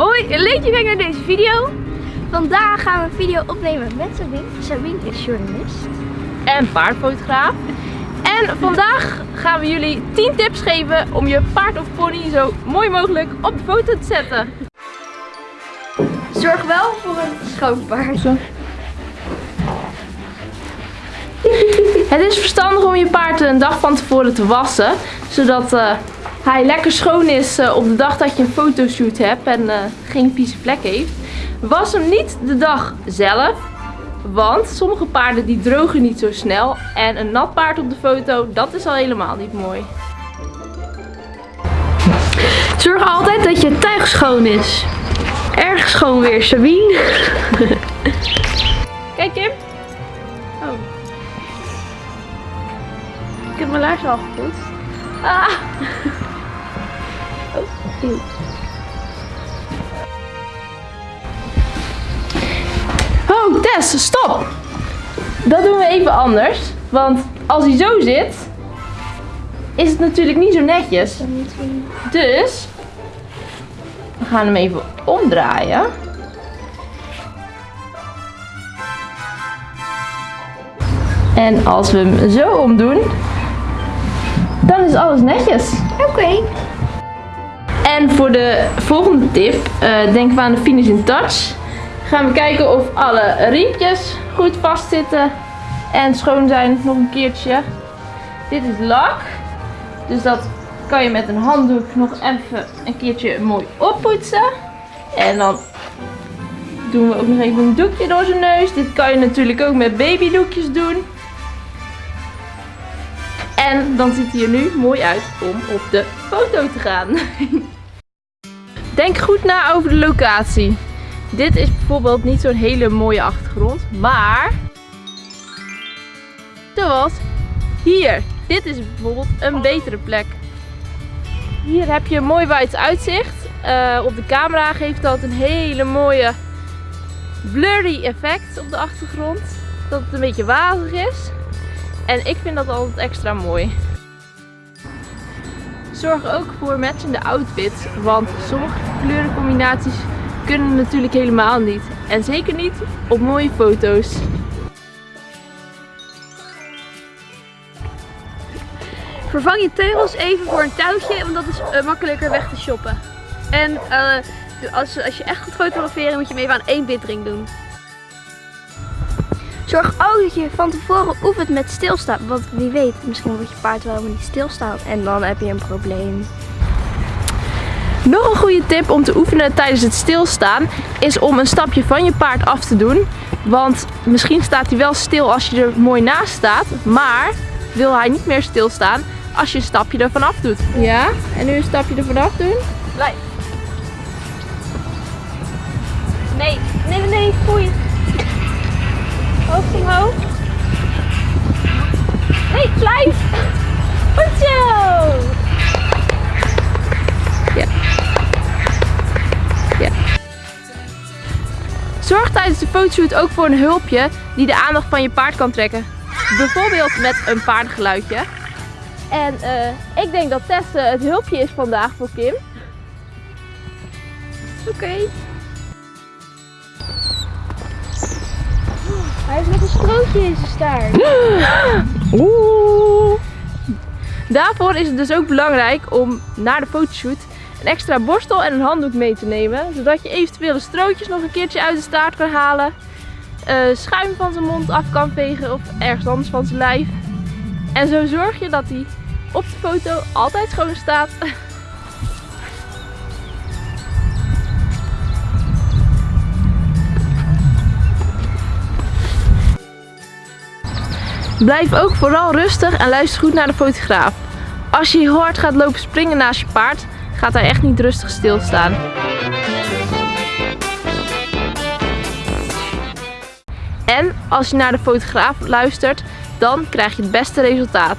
Hoi, leuk je naar deze video. Vandaag gaan we een video opnemen met Sabine. Sabine is journalist. En paardfotograaf. En vandaag gaan we jullie 10 tips geven om je paard of pony zo mooi mogelijk op de foto te zetten. Zorg wel voor een schoon paard. Het is verstandig om je paard een dag van tevoren te wassen. Zodat eh, hij lekker schoon is eh, op de dag dat je een fotoshoot hebt en eh, geen vieze vlek heeft. Was hem niet de dag zelf. Want sommige paarden die drogen niet zo snel. En een nat paard op de foto, dat is al helemaal niet mooi. Zorg altijd dat je tuig schoon is. Erg schoon weer, Sabine. Kijk Kim. Oh. Ik heb mijn laars al gepoetst. Ah. Oh, eeuw. Oh, Tess, stop! Dat doen we even anders. Want als hij zo zit, is het natuurlijk niet zo netjes. Dus, we gaan hem even omdraaien. En als we hem zo omdoen, dan is alles netjes. Oké. En voor de volgende tip, eh denken we aan de finish in touch. Gaan we kijken of alle riempjes goed vastzitten en schoon zijn nog een keertje. Dit is lak, dus dat kan je met een handdoek nog even een keertje mooi oppoetsen. En dan doen we ook nog even een doekje door zijn neus. Dit kan je natuurlijk ook met babydoekjes doen. En dan ziet hij er nu mooi uit om op de foto te gaan. Denk goed na over de locatie. Dit is bijvoorbeeld niet zo'n hele mooie achtergrond, maar zoals hier. Dit is bijvoorbeeld een betere plek. Hier heb je een mooi wijd uitzicht. Eh, op de camera geeft dat een hele mooie blurry effect op de achtergrond. Dat het een beetje wazig is. En ik vind dat altijd extra mooi. Zorg ook voor matchende outfits, want sommige kleurencombinaties kunnen natuurlijk helemaal niet. En zeker niet op mooie foto's. Vervang je teugels even voor een touwtje, want dat is eh, makkelijker weg te shoppen. En eh, als, als je echt goed fotograferen, moet je hem even aan één bitring doen. Zorg ook dat je van tevoren oefent met stilstaan. Want wie weet, misschien wordt je paard wel helemaal niet stilstaan. En dan heb je een probleem. Nog een goede tip om te oefenen tijdens het stilstaan is om een stapje van je paard af te doen. Want misschien staat hij wel stil als je er mooi naast staat, maar wil hij niet meer stilstaan als je een stapje ervan af doet. Ja, en nu een stapje ervan af doen. Blijf. Nee, nee, nee, nee, foei. Zorg tijdens de fotoshoot ook voor een hulpje die de aandacht van je paard kan trekken. Bijvoorbeeld met een paardengeluidje. En eh, ik denk dat Tess het hulpje is vandaag voor Kim. Oké. Hij heeft nog een strootje in zijn staart. Oeh. Daarvoor is het dus ook belangrijk om na de fotoshoot een extra borstel en een handdoek mee te nemen. Zodat je eventueel de strootjes nog een keertje uit de staart kan halen. eh, schuim van zijn mond af kan vegen of ergens anders van zijn lijf. En zo zorg je dat hij op de foto altijd schoon staat. Blijf ook vooral rustig en luister goed naar de fotograaf. Als je hard gaat lopen springen naast je paard, gaat hij echt niet rustig stilstaan. En als je naar de fotograaf luistert, dan krijg je het beste resultaat.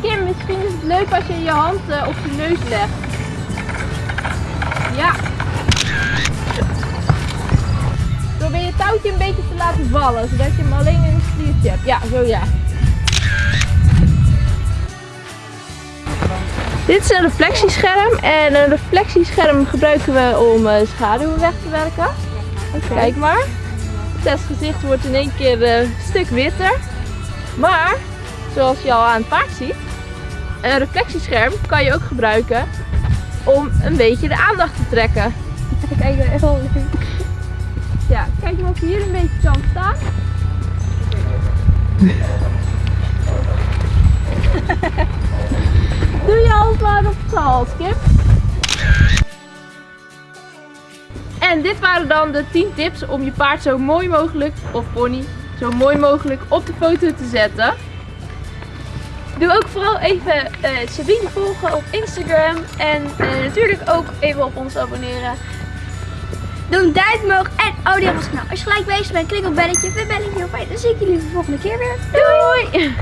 Kim, misschien is het leuk als je je hand eh, op je neus legt. Ja. Probeer je touwtje een beetje te laten vallen, zodat je hem alleen in een sliertje hebt. Ja, zo ja. Dit is een reflectiescherm en een reflectiescherm gebruiken we om eh, schaduwen weg te werken. Kijk maar. Tess gezicht wordt in één keer eh, een stuk witter. Maar, zoals je al aan het paard ziet, een reflectiescherm kan je ook gebruiken om een beetje de aandacht te trekken. Kijk, heel leuk. Ja, kijk maar of je hier een beetje kan staan. Kip. En dit waren dan de 10 tips om je paard zo mooi mogelijk, of pony, zo mooi mogelijk op de foto te zetten. Doe ook vooral even eh Sabine volgen op Instagram. En eh, natuurlijk ook even op ons abonneren. Doe een duimpje omhoog en abonneer op ons kanaal. Als je gelijk bezig bent, klik op belletje, weer belletje op. En dan zie ik jullie de volgende keer weer. Doei!